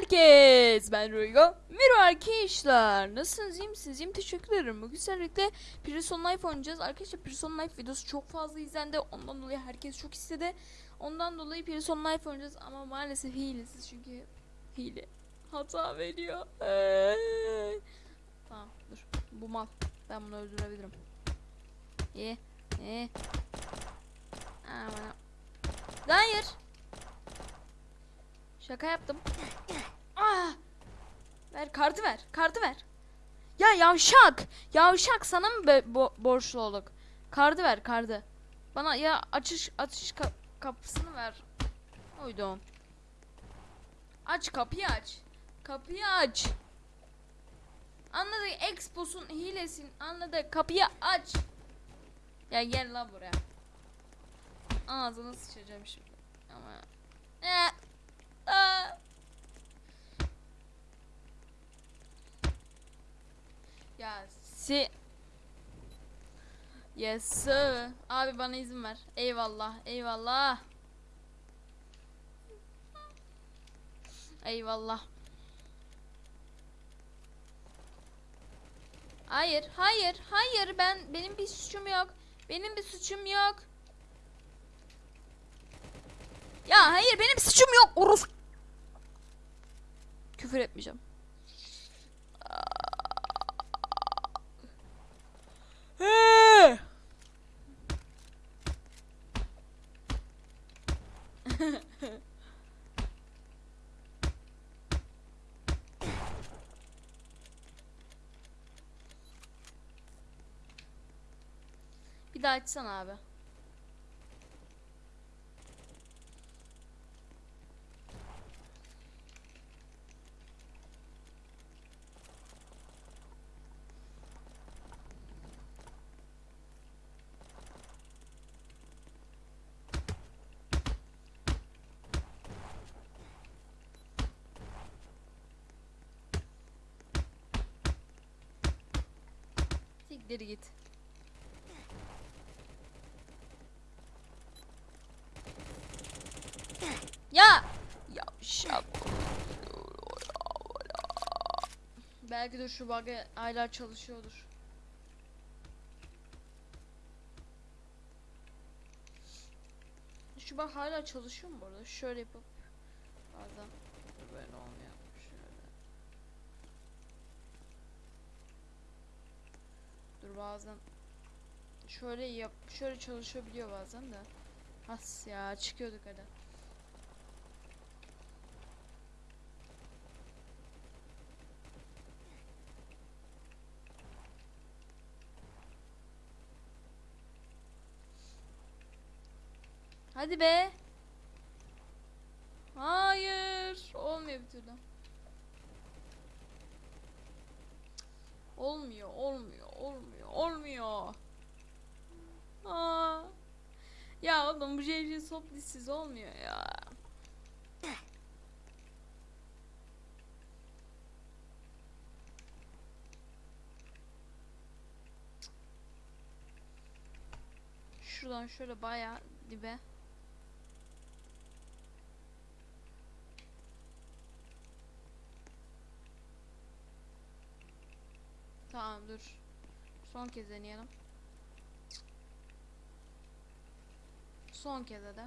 herkes. Ben Ruygo. Merhaba arkadaşlar. Nasılsınız? İyi misiniz? İyiyim. Teşekkür ederim. Bugün sizlerle Prison Life oynayacağız. Arkadaşlar Prison Life videosu çok fazla izlendi. Ondan dolayı herkes çok istedi. Ondan dolayı Prison Life oynayacağız. Ama maalesef hilesiz çünkü hile. Hata veriyor. Tamam dur. Bu mal. Ben bunu öldürebilirim. İyi. İyi. Aman. Hayır. Şaka yaptım. Ah! Ver kartı ver. Kartı ver. Ya yavşak. Yavşak sana mı bo- borçlu olduk? Kartı ver kartı. Bana ya açış açış ka- kapısını ver. Uydum. Aç kapıyı aç. Kapıyı aç. Anladık Expos'un hilesin. Anladık. Kapıyı aç. Ya gel la buraya. Ağzını sıçacağım şimdi. Ama. Eh. Ya si Yes sir. Abi bana izin ver. Eyvallah. Eyvallah. Eyvallah. Hayır, hayır, hayır. Ben benim bir suçum yok. Benim bir suçum yok. Ya hayır benim suçum yok. Orus. Küfür etmeyeceğim. Bir daha açsana abi. Siktir git. Ya! Ya şak. Belki de şu bug hala çalışıyordur. Şu bug hala çalışıyor mu bu arada? Şöyle yapıp bazen böyle olmuyor. Şöyle. Bazen şöyle yap şöyle çalışabiliyor bazen de. As ya çıkıyorduk hadi. Hadi be. Hayır. Olmuyor bir türlü. Olmuyor, olmuyor, olmuyor, olmuyor. Aa. Ya oğlum bu JJ soplisiz olmuyor ya. Şuradan şöyle bayağı dibe. Tamam dur. Son kez deneyelim. Son kez de.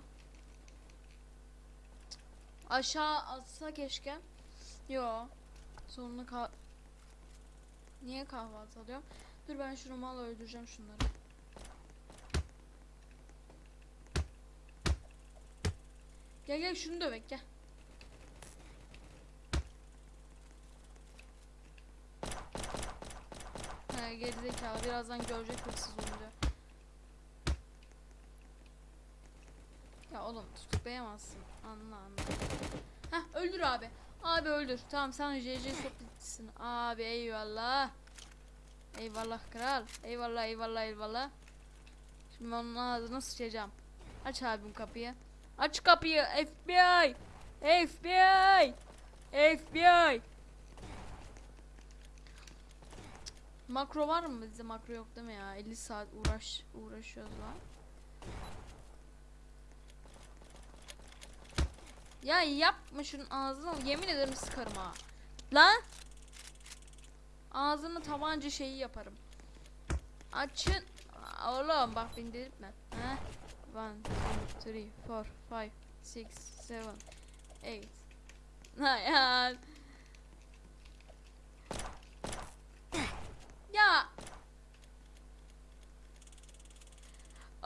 Aşağı atsa keşke. Yo. Sonuna kah... Niye kahvaltı alıyorum? Dur ben şunu mal öldüreceğim şunları. Gel gel şunu dövek gel. Ha gerizekalı birazdan görecek hırsız olunca. Ya oğlum tutuklayamazsın. Anla anla. Heh öldür abi. Abi öldür. Tamam sen JJ soplitsin. Abi eyvallah. Eyvallah kral. Eyvallah eyvallah eyvallah. Şimdi ben onun ağzına sıçacağım. Aç abim kapıyı. Aç kapıyı FBI. FBI. FBI. Makro var mı bizde makro yok değil mi ya 50 saat uğraş uğraşıyoruz lan Ya yapma şunun ağzına. Yemin ederim sıkarım ha. Lan. Ağzını tabanca şeyi yaparım. Açın. Oğlum bak beni delirtme. Heh. 1, 2, 3, 4, 5, 6, 7, 8. Ha. Ya.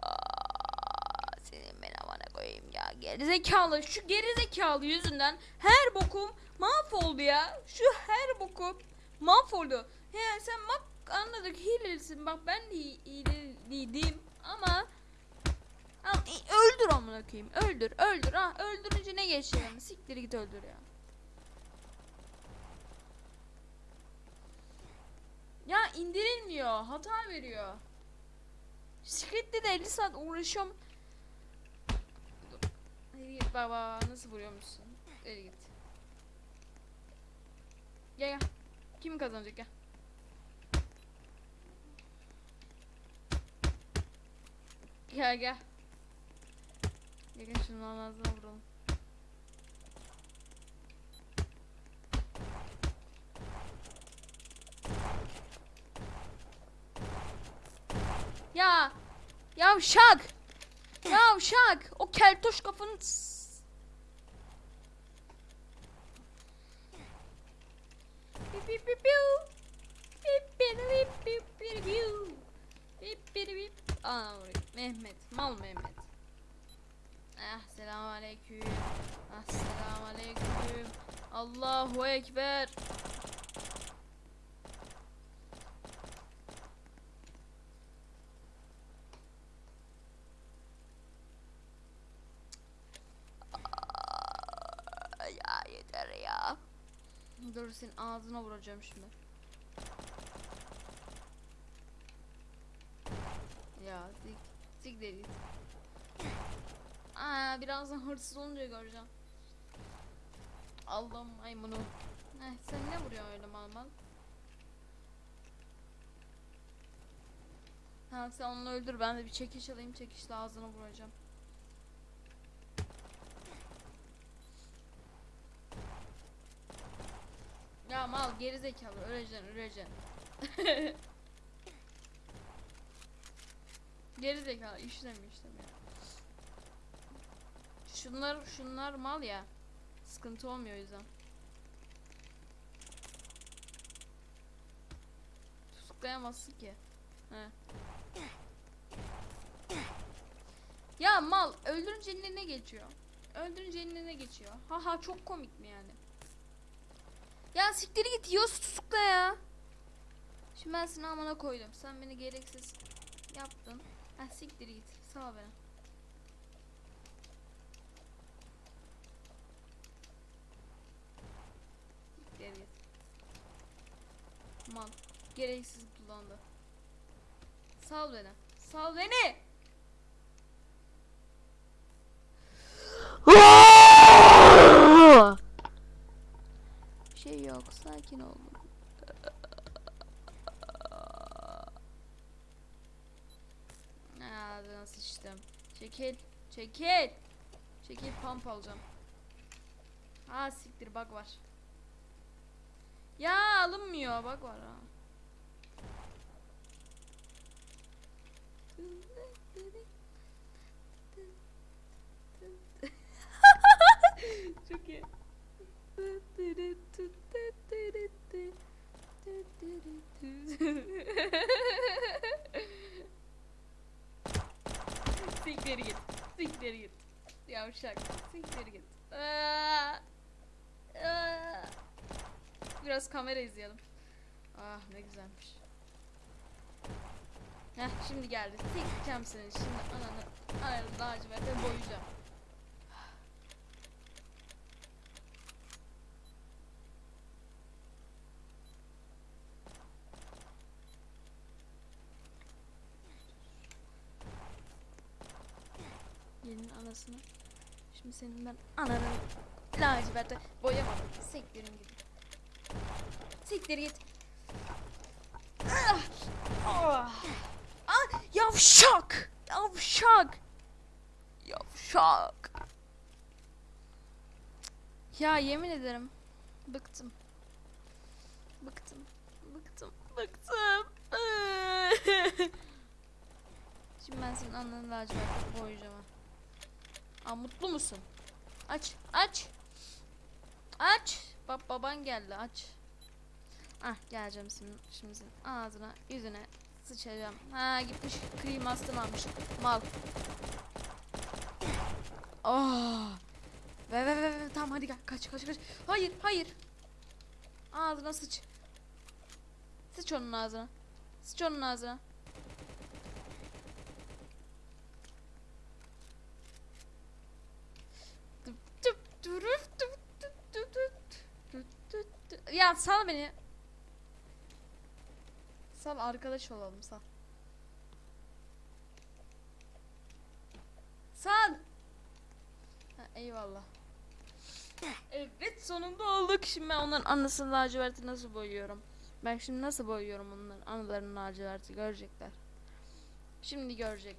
Aa, senin ben amana koyayım ya. Gerizekalı. Şu gerizekalı yüzünden her bokum mahvoldu ya. Şu her bokum mahvoldu. He sen bak anladık hilelisin. Bak ben de hi- hileliydim ama öldür amına koyayım. Öldür, öldür ha. Öldürünce ne geçiyor? Siktir git öldür ya. Ya indirilmiyor. Hata veriyor. Script'te de 50 saat uğraşıyorum. Hadi git baba. Nasıl vuruyormuşsun? Hadi git. Gel gel. Kim kazanacak gel. Gel gel. Gel gel şunun ağzına vuralım. Ya yavşak. Yavşak. O keltoş kafanı. Aa. Mehmet. Mal Mehmet. Ah selamun aleyküm. Ah selamun aleyküm. Allahu ekber. Ya yeter ya. Dur senin ağzına vuracağım şimdi. Ya zik zik de. Aa birazdan hırsız olunca göreceğim. Allah'ım maymunu. Heh, sen ne vuruyorsun öyle mal mal? Ha sen onu öldür ben de bir çekiş alayım çekişle ağzına vuracağım. Ya mal geri zekalı öleceksin öleceksin. geri zekalı işlemiyor işlemiyor. Şunlar şunlar mal ya. Sıkıntı olmuyor o yüzden. Tutuklayamazsın ki. He. Ya mal öldürünce eline ne geçiyor? Öldürünce eline ne geçiyor? Haha çok komik mi yani? Ya siktir git yiyorsa tutukla ya. Şimdi ben seni amına koydum. Sen beni gereksiz yaptın. Ha siktir git. Sağ ol beni. Geri git. Mal. Gereksiz kullandı. Sal beni. Sal beni. Bir şey yok. Sakin ol. Ağzına sıçtım. Çekil. Çekil. Çekil pump alacağım. Ha siktir bak var. Ya alınmıyor bak var ha. Çok iyi. Siktir git. Siktir git. Yavşak. Siktir git. Biraz kamera izleyelim. Ah ne güzelmiş. Heh şimdi geldi. Sikeceğim seni şimdi ananı. Ananı laciverte boyayacağım. Gelin anasını. Şimdi senin ben ananı laciverte boyamadım. Siktirin gidin. Siktir git. Ah! Ah! Ah! Yavşak! Yavşak! Yavşak! Ya yemin ederim. Bıktım. Bıktım. Bıktım. Bıktım. Şimdi ben senin ananı lacivert boyayacağım. Aa mutlu musun? Aç. Aç. Aç. Bak baban geldi aç. Ah geleceğim şimdi, şimdi ağzına yüzüne sıçacağım. Ha gitmiş krim astım almış. Mal. Oh. Ve ve ve ve tamam hadi gel kaç kaç kaç. Hayır hayır. Ağzına sıç. Sıç onun ağzına. Sıç onun ağzına. Ya sal beni. Sal arkadaş olalım sal. Sal. Ha, eyvallah. Evet sonunda olduk. Şimdi ben onların anasını laciverti nasıl boyuyorum? Ben şimdi nasıl boyuyorum onların anılarını laciverti görecekler. Şimdi görecek.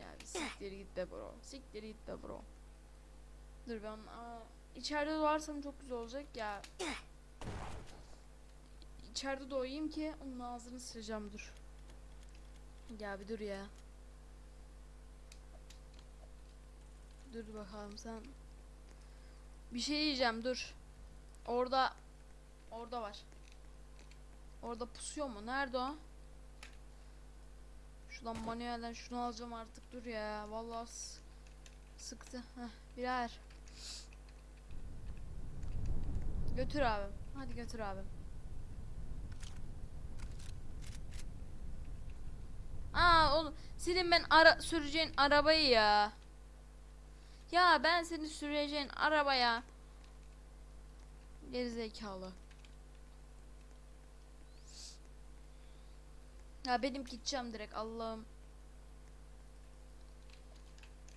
Ya siktir git be bro. Siktir git be bro. Dur ben aa, içeride doğarsam çok güzel olacak ya. İçeride doğayım ki onun ağzını sileceğim dur. Ya bir dur ya. Dur bakalım sen. Bir şey diyeceğim dur. Orada orada var. Orada pusuyor mu? Nerede o? Şuradan manuelden şunu alacağım artık dur ya. Vallahi sıktı. Heh, birer. Götür abim. Hadi götür abim. Aa oğlum senin ben ara süreceğin arabayı ya. Ya ben seni süreceğin arabaya. Gerizekalı. Ya benim gideceğim direkt Allah'ım.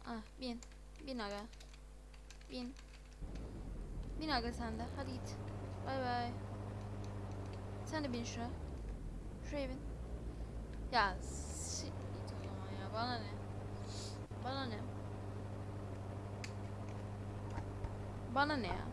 Ah bin. Bin aga. Bin. Bin aga sen de. Hadi git. Bay bay. Sen de bin şuraya. Şuraya bin. Ya git o zaman ya. Bana ne? Bana ne? Bana ne ya?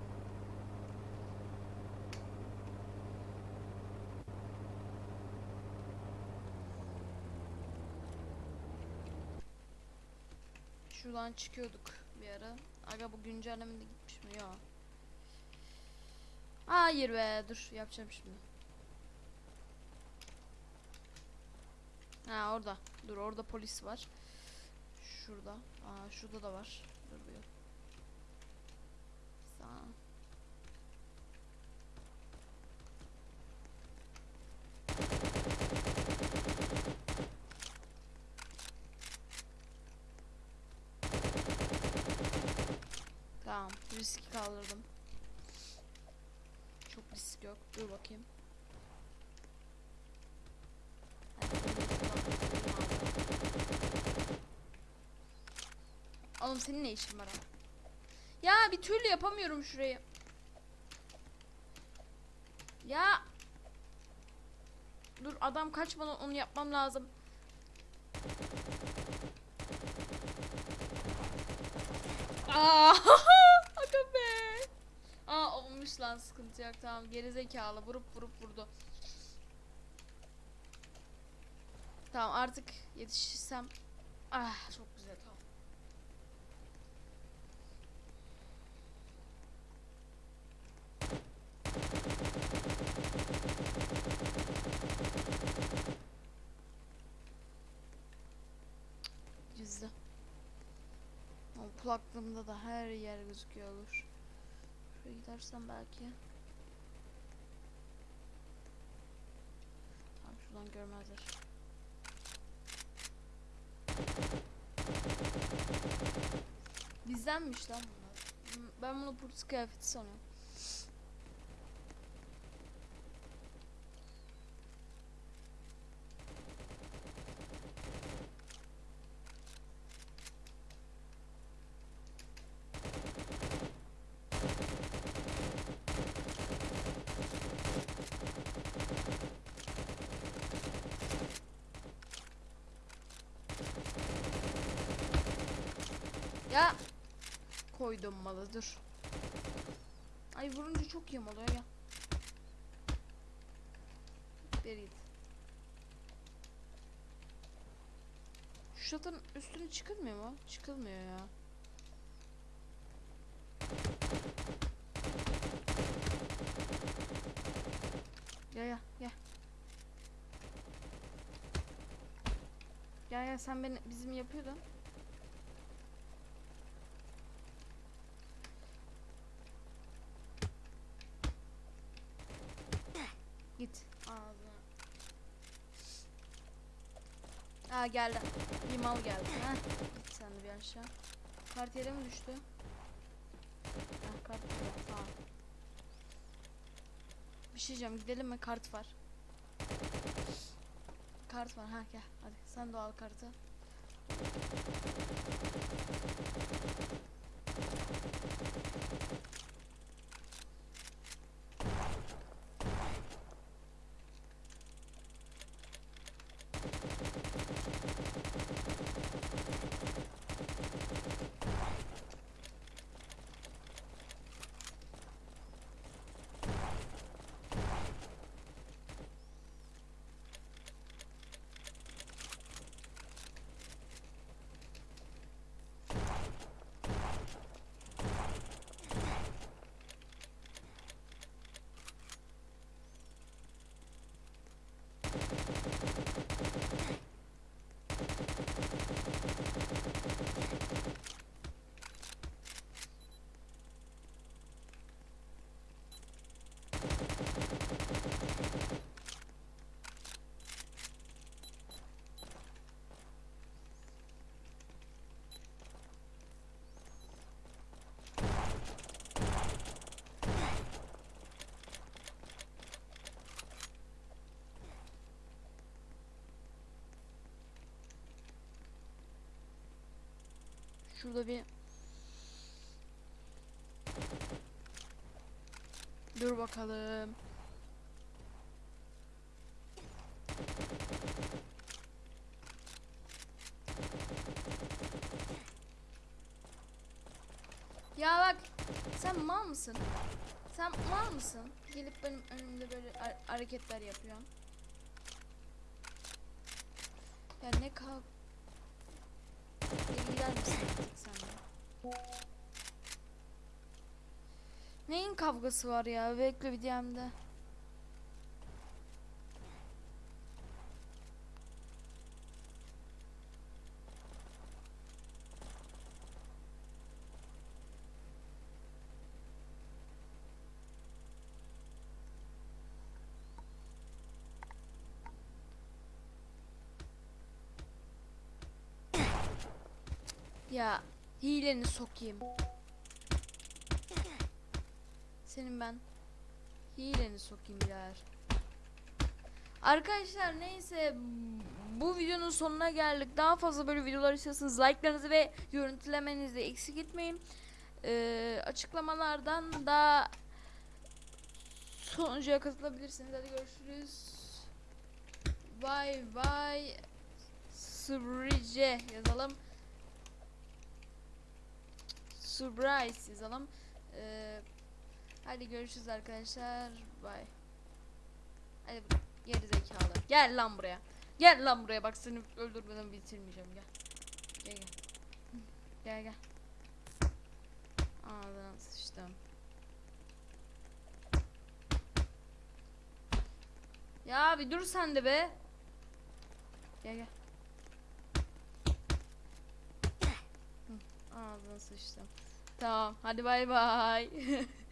Şuradan çıkıyorduk bir ara. Aga bu güncellemede gitmiş mi? Yok. Hayır be dur yapacağım şimdi. Ha orada. Dur orada polis var. Şurada. Aa şurada da var. Dur bir. Sağ. Tamam. Riski kaldırdım. Yok. Dur bakayım. Oğlum senin ne işin var abi? Ya bir türlü yapamıyorum şurayı. Ya. Dur adam kaçmadan onu yapmam lazım. Aa, aga be. Aa olmuş lan sıkıntı yok tamam gerizekalı vurup vurup vurdu. Tamam artık yetişirsem. Ah çok güzel tamam. Yüzde. Ama kulaklığımda da her yer gözüküyor olur. Gidersem belki. Tamam şuradan görmezler. Bizdenmiş lan bunlar. Ben bunu polis kıyafeti sanıyorum. Ya koydum malı. Ay vurunca çok yamuluyor ya. Beri git. Şu çatının üstüne çıkılmıyor mu? Çıkılmıyor ya. Ya ya ya. Ya ya sen beni bizim yapıyordun. Git. Ağzına. Aa geldi. Bir mal geldi. Git sen de bir aşağı. Kart yere mi düştü? Heh, kart burada. Tamam. Bir şey diyeceğim. Gidelim mi? Kart var. Kart var. Ha gel. Hadi sen de al kartı. Şurada bir Dur bakalım. Ya bak sen mal mısın? Sen mal mısın? Gelip benim önümde böyle ha- hareketler yapıyorsun. Ya ne kav... Gider misin sen de? Neyin kavgası var ya? Bekle bir DM'de. Ya hileni sokayım. Senin ben hileni sokayım birader. Arkadaşlar neyse bu videonun sonuna geldik. Daha fazla böyle videolar istiyorsanız like'larınızı ve görüntülemenizi eksik etmeyin. Ee, açıklamalardan da sonucuya katılabilirsiniz. Hadi görüşürüz. Bye bye. Sıbrice yazalım. Surprise yazalım. Ee, hadi görüşürüz arkadaşlar. Bye. Hadi geri zekalı. Gel lan buraya. Gel lan buraya bak seni öldürmeden bitirmeyeceğim gel. Gel gel. Gel gel. Ağzına sıçtım. Ya bir dur sen de be. Gel gel. Ağzına sıçtım. Tamam hadi bay bay.